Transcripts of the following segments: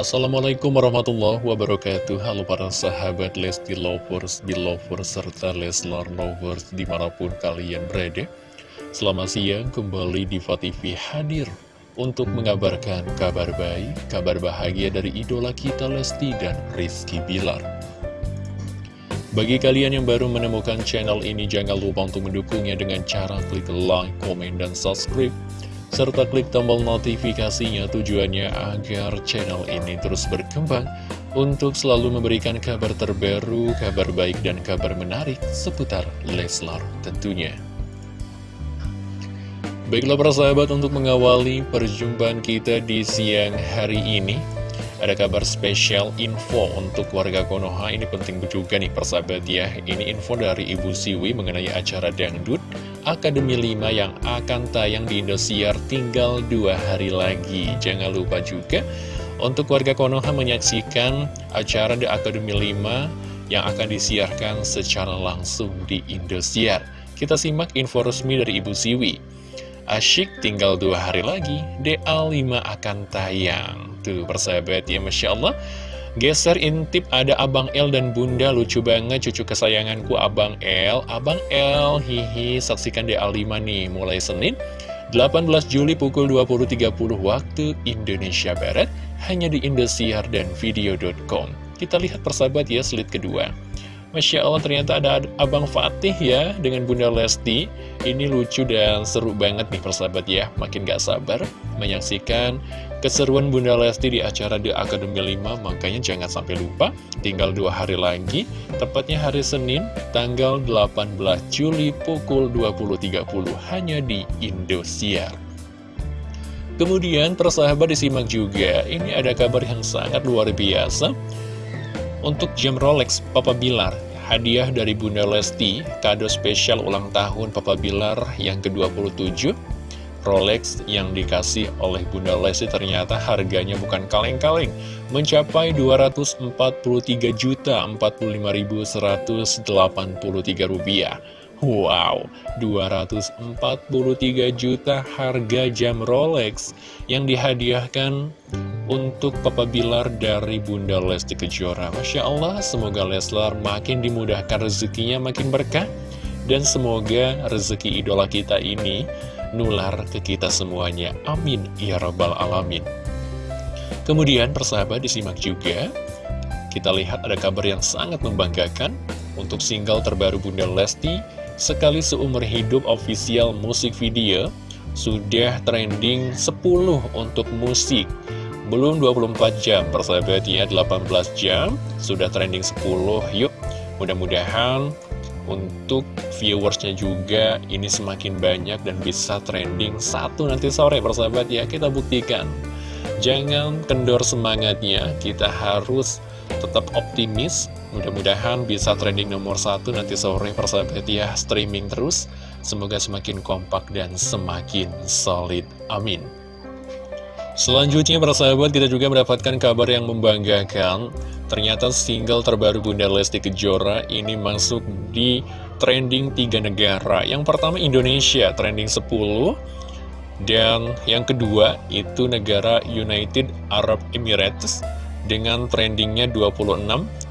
Assalamualaikum warahmatullahi wabarakatuh. Halo para sahabat Lesti Lovers, Belovers, serta Leslar Lovers di mana pun kalian berada. Selamat siang kembali di TV hadir untuk mengabarkan kabar baik, kabar bahagia dari idola kita Lesti dan Rizky Bilar. Bagi kalian yang baru menemukan channel ini, jangan lupa untuk mendukungnya dengan cara klik like, komen, dan subscribe serta klik tombol notifikasinya tujuannya agar channel ini terus berkembang untuk selalu memberikan kabar terbaru, kabar baik, dan kabar menarik seputar Leslar tentunya. Baiklah para sahabat untuk mengawali perjumpaan kita di siang hari ini ada kabar spesial info untuk warga Konoha. Ini penting juga nih persahabat ya. Ini info dari Ibu Siwi mengenai acara Dangdut Akademi 5 yang akan tayang di Indosiar tinggal dua hari lagi. Jangan lupa juga untuk warga Konoha menyaksikan acara The Academy 5 yang akan disiarkan secara langsung di Indosiar. Kita simak info resmi dari Ibu Siwi. Asyik tinggal dua hari lagi, DA5 akan tayang. Tuh persahabat ya Masya Allah Geser intip ada Abang L dan Bunda. Lucu banget cucu kesayanganku Abang L Abang L hihi saksikan DA5 nih mulai Senin 18 Juli pukul 20.30 waktu Indonesia Barat Hanya di Indosiar dan Video.com Kita lihat persahabat ya slide kedua. Masya Allah ternyata ada Abang Fatih ya dengan Bunda Lesti. Ini lucu dan seru banget nih persahabat ya. Makin gak sabar menyaksikan keseruan Bunda Lesti di acara The Academy 5 Makanya jangan sampai lupa tinggal dua hari lagi Tepatnya hari Senin tanggal 18 Juli pukul 20.30 Hanya di Indosiar Kemudian persahabat disimak juga Ini ada kabar yang sangat luar biasa untuk jam Rolex Papa Bilar, hadiah dari Bunda Lesti, kado spesial ulang tahun Papa Bilar yang ke-27. Rolex yang dikasih oleh Bunda Lesti ternyata harganya bukan kaleng-kaleng, mencapai 243 juta 45.183 rupiah. Wow, 243 juta harga jam Rolex yang dihadiahkan untuk Papa Bilar dari Bunda Lesti Kejora. Masya Allah, semoga Leslar makin dimudahkan rezekinya, makin berkah. Dan semoga rezeki idola kita ini nular ke kita semuanya. Amin. Ya Rabbal Alamin. Kemudian persahabat disimak juga, kita lihat ada kabar yang sangat membanggakan untuk single terbaru Bunda Lesti sekali seumur hidup official musik video sudah trending 10 untuk musik belum 24 jam persahabat ya 18 jam sudah trending 10 yuk mudah-mudahan untuk viewersnya juga ini semakin banyak dan bisa trending satu nanti sore persahabat ya kita buktikan jangan kendor semangatnya kita harus tetap optimis Mudah-mudahan bisa trending nomor satu nanti sore persahabat ya streaming terus. Semoga semakin kompak dan semakin solid. Amin. Selanjutnya persahabat kita juga mendapatkan kabar yang membanggakan. Ternyata single terbaru Bunda Lesti Kejora ini masuk di trending tiga negara. Yang pertama Indonesia trending 10. Dan yang kedua itu negara United Arab Emirates dengan trendingnya 26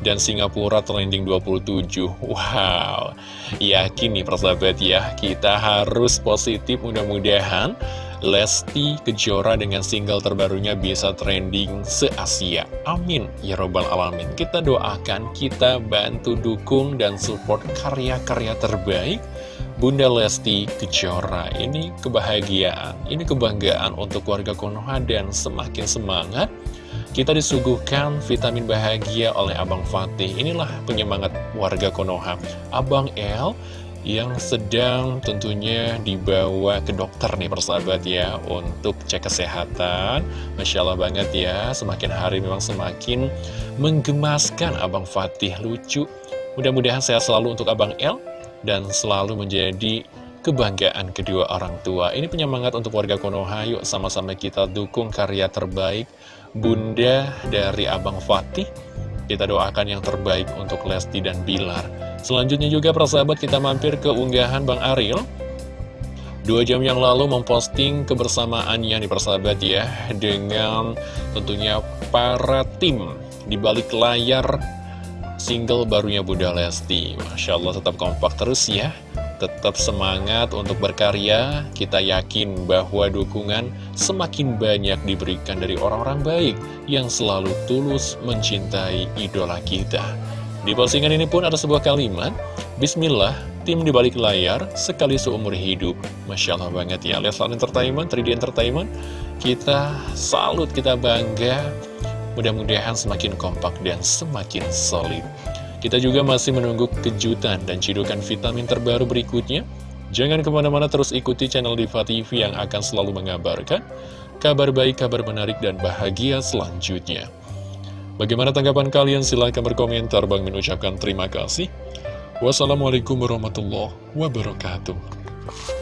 dan Singapura trending 27 Wow, yakin nih persahabat ya Kita harus positif mudah-mudahan Lesti Kejora dengan single terbarunya bisa trending se-Asia. Amin. Ya Robbal Alamin. Kita doakan, kita bantu dukung dan support karya-karya terbaik Bunda Lesti Kejora. Ini kebahagiaan, ini kebanggaan untuk warga Konoha dan semakin semangat. Kita disuguhkan vitamin bahagia oleh Abang Fatih. Inilah penyemangat warga Konoha. Abang El yang sedang tentunya dibawa ke dokter nih persahabat ya untuk cek kesehatan Masya Allah banget ya semakin hari memang semakin menggemaskan Abang Fatih lucu mudah-mudahan sehat selalu untuk Abang El dan selalu menjadi kebanggaan kedua orang tua ini penyemangat untuk warga Konoha yuk sama-sama kita dukung karya terbaik bunda dari Abang Fatih. Kita doakan yang terbaik untuk Lesti dan Bilar. Selanjutnya juga persahabat kita mampir ke unggahan Bang Ariel. Dua jam yang lalu memposting kebersamaan yang dipersahabat ya Dengan tentunya para tim di balik layar single barunya Bunda Lesti. Masya Allah tetap kompak terus ya. Tetap semangat untuk berkarya. Kita yakin bahwa dukungan semakin banyak diberikan dari orang-orang baik Yang selalu tulus mencintai idola kita Di postingan ini pun ada sebuah kalimat Bismillah, tim di balik layar sekali seumur hidup. Masya Allah banget ya. Leslar Entertainment, 3D Entertainment, kita salut, kita bangga. Mudah-mudahan semakin kompak dan semakin solid. Kita juga masih menunggu kejutan dan cidukan vitamin terbaru berikutnya. Jangan ke mana-mana terus ikuti channel Diva TV yang akan selalu mengabarkan kabar baik, kabar menarik, dan bahagia selanjutnya. Bagaimana tanggapan kalian? Silahkan berkomentar. Bang mengucapkan terima kasih. Wassalamualaikum warahmatullahi wabarakatuh.